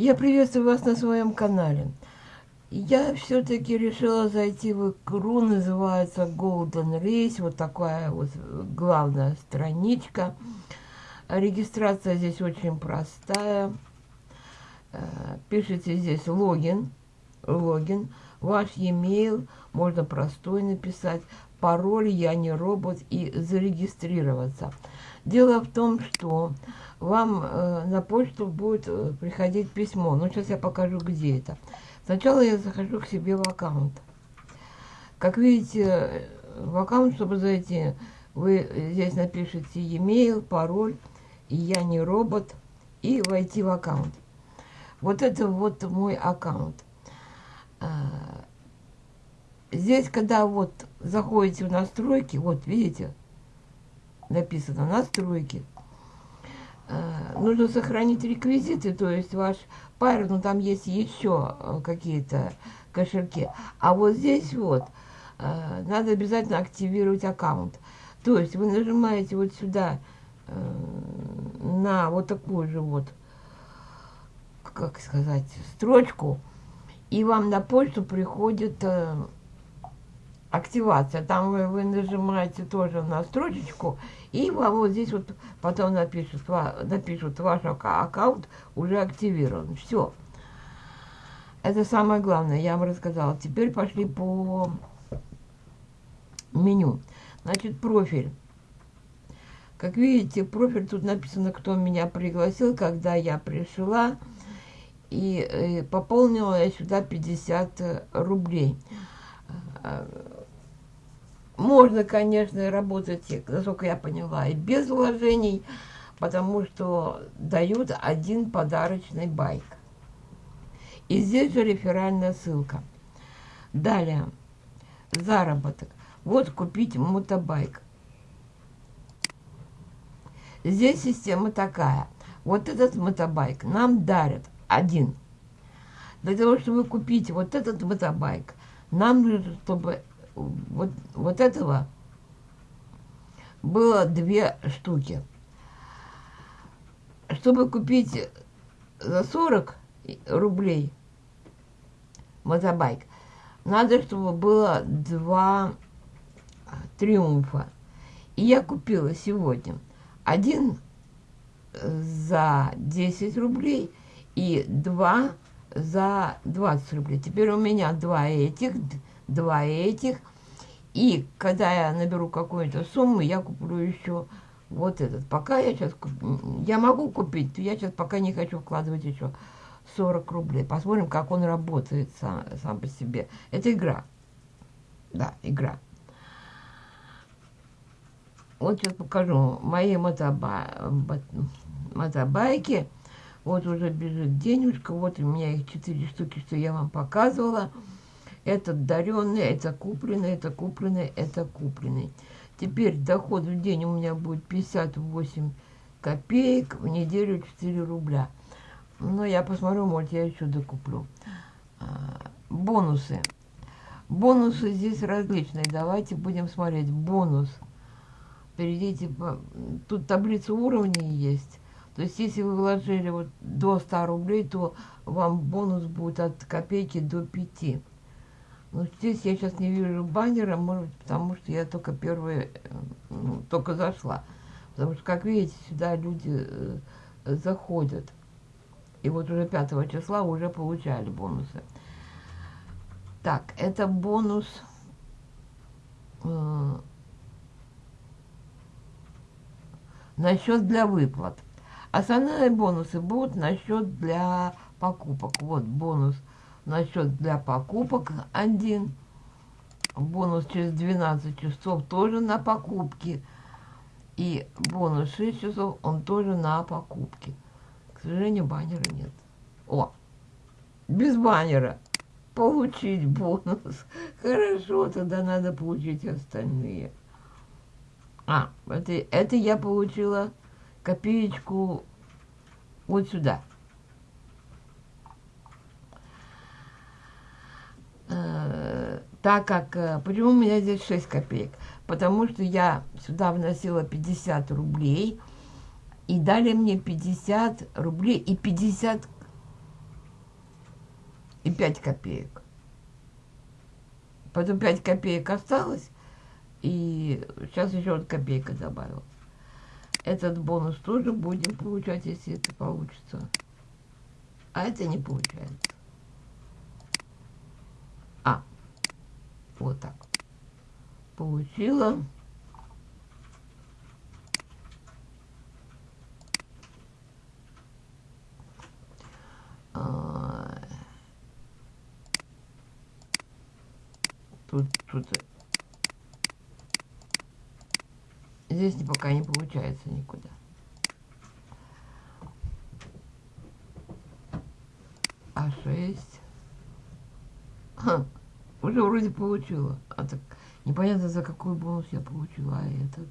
Я приветствую вас на своем канале. Я все-таки решила зайти в игру, называется Golden Race, вот такая вот главная страничка. Регистрация здесь очень простая. Э, пишите здесь логин, логин, ваш e-mail, можно простой написать, пароль «Я не робот» и зарегистрироваться. Дело в том, что вам э, на почту будет э, приходить письмо. Ну, сейчас я покажу, где это. Сначала я захожу к себе в аккаунт. Как видите, в аккаунт, чтобы зайти, вы здесь напишите e-mail, пароль, я не робот, и войти в аккаунт. Вот это вот мой аккаунт. Здесь, когда вот заходите в настройки, вот видите, написано настройки, а, нужно сохранить реквизиты, то есть ваш пар, ну там есть еще э, какие-то кошельки. А вот здесь вот э, надо обязательно активировать аккаунт. То есть вы нажимаете вот сюда э, на вот такую же вот, как сказать, строчку, и вам на почту приходит активация. Там вы, вы нажимаете тоже на строчечку, и вам вот здесь вот потом напишут, напишут ваш аккаунт уже активирован. Все. Это самое главное, я вам рассказала. Теперь пошли по меню. Значит, профиль. Как видите, профиль тут написано, кто меня пригласил, когда я пришла. И э, пополнила я сюда 50 рублей можно, конечно, работать, насколько я поняла, и без вложений, потому что дают один подарочный байк. И здесь же реферальная ссылка. Далее, заработок. Вот купить мотобайк. Здесь система такая. Вот этот мотобайк нам дарят один. Для того, чтобы купить вот этот мотобайк, нам нужно, чтобы вот, вот этого было две штуки. Чтобы купить за 40 рублей мотобайк, надо, чтобы было два триумфа. И я купила сегодня один за 10 рублей и два за 20 рублей. Теперь у меня два этих, два этих. И когда я наберу какую-то сумму, я куплю еще вот этот. Пока я сейчас... Я могу купить, я сейчас пока не хочу вкладывать еще 40 рублей. Посмотрим, как он работает сам, сам по себе. Это игра. Да, игра. Вот сейчас покажу мои мотоба... мотобайки. Вот уже бежит денежка. Вот у меня их 4 штуки, что я вам показывала. Этот даренный, это купленный, это купленный, это купленный. Теперь доход в день у меня будет 58 копеек, в неделю 4 рубля. Но я посмотрю, может, я еще докуплю. А, бонусы. Бонусы здесь различные. Давайте будем смотреть. Бонус. Перейдите. Тут таблица уровней есть. То есть, если вы вложили вот до 100 рублей, то вам бонус будет от копейки до 5. Ну, здесь я сейчас не вижу баннера, может потому что я только первая, ну, только зашла. Потому что, как видите, сюда люди э, заходят. И вот уже 5 числа уже получали бонусы. Так, это бонус... Э, на счет для выплат. Основные бонусы будут на счет для покупок. Вот бонус на счет для покупок один. Бонус через 12 часов тоже на покупки. И бонус 6 часов, он тоже на покупки. К сожалению, баннера нет. О, без баннера. Получить бонус. Хорошо, тогда надо получить остальные. А, это, это я получила копеечку вот сюда. Так как, э, почему у меня здесь 6 копеек? Потому что я сюда вносила 50 рублей, и дали мне 50 рублей и 50 и 5 копеек. Потом 5 копеек осталось, и сейчас еще вот копейка добавил. Этот бонус тоже будем получать, если это получится. А это не получается. Вот так. Получила. А, тут, тут здесь пока не получается никуда. А6. Уже вроде получила. А так непонятно, за какой бонус я получила, а этот.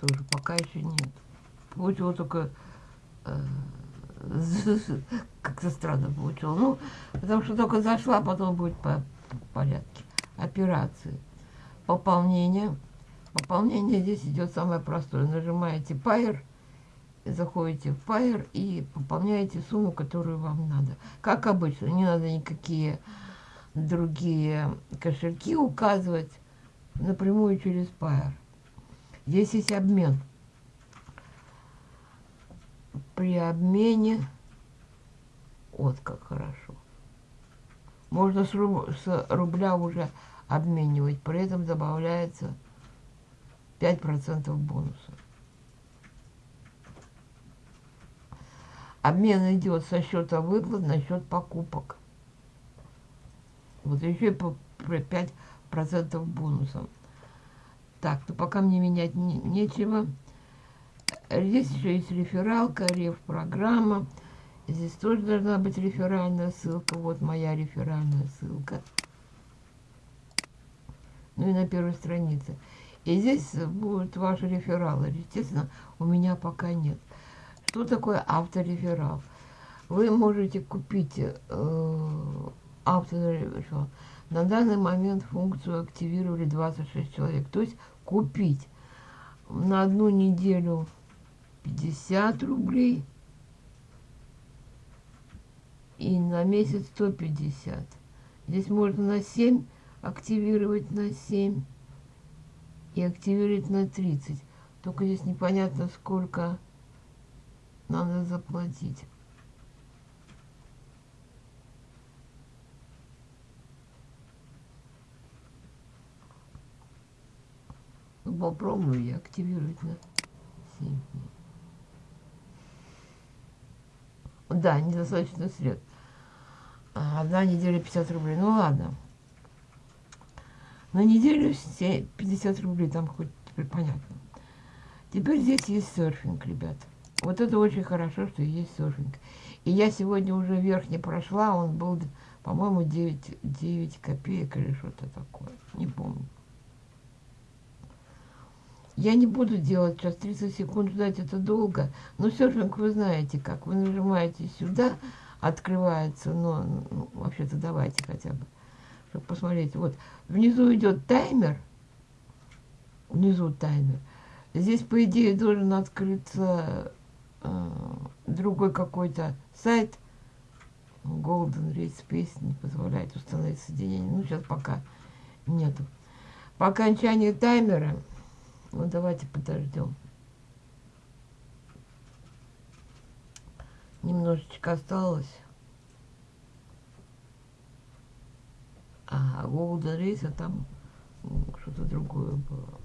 Тоже пока еще нет. Получила только... Э, как-то странно получила. Ну, потому что только зашла, а потом будет по, по порядке. Операции. Пополнение. Пополнение здесь идет самое простое. Нажимаете Pair, заходите в Pair и пополняете сумму, которую вам надо. Как обычно, не надо никакие другие кошельки указывать напрямую через Pair. Здесь есть обмен. При обмене, вот как хорошо, можно с, руб, с рубля уже обменивать, при этом добавляется 5% бонуса. Обмен идет со счета выплат на счет покупок. Вот еще и по 5% бонусом. Так, ну пока мне менять не, нечего. Здесь еще есть рефералка, реф-программа. Здесь тоже должна быть реферальная ссылка. Вот моя реферальная ссылка. Ну и на первой странице. И здесь будут ваши рефералы. Естественно, у меня пока нет. Что такое автореферал? Вы можете купить э, автореферал. На данный момент функцию активировали 26 человек. То есть купить на одну неделю 50 рублей и на месяц 150. Здесь можно на 7 активировать на 7 и активировать на 30. Только здесь непонятно, сколько надо заплатить. Ну, попробую я активировать на 7 дней. Да, недостаточно средств. Одна неделя 50 рублей. Ну ладно. На неделю все 50 рублей, там хоть теперь понятно. Теперь здесь есть серфинг, ребят. Вот это очень хорошо, что есть серфинг. И я сегодня уже верхний прошла, он был, по-моему, 9, 9 копеек или что-то такое. Не помню. Я не буду делать сейчас 30 секунд ждать, это долго. Но серфинг вы знаете как. Вы нажимаете сюда, открывается, но ну, вообще-то давайте хотя бы чтобы посмотреть. Вот внизу идет таймер. Внизу таймер. Здесь, по идее, должен открыться другой какой-то сайт. Golden Rate Space не позволяет установить соединение. Ну, сейчас пока нету. По окончании таймера, ну, давайте подождем. Немножечко осталось. А Golden Race, а там что-то другое было.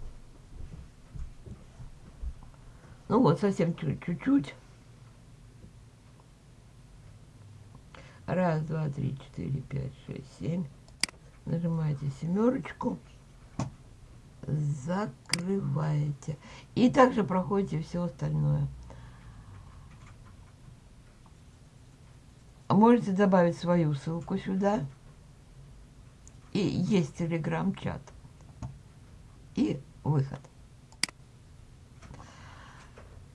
Ну вот, совсем чуть-чуть. Раз, два, три, четыре, пять, шесть, семь. Нажимаете семерочку. Закрываете. И также проходите все остальное. Можете добавить свою ссылку сюда и есть телеграм-чат. И выход.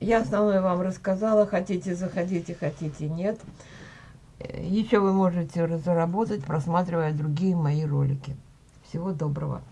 Я основное вам рассказала. Хотите, заходите, хотите, нет. Еще вы можете заработать, просматривая другие мои ролики. Всего доброго.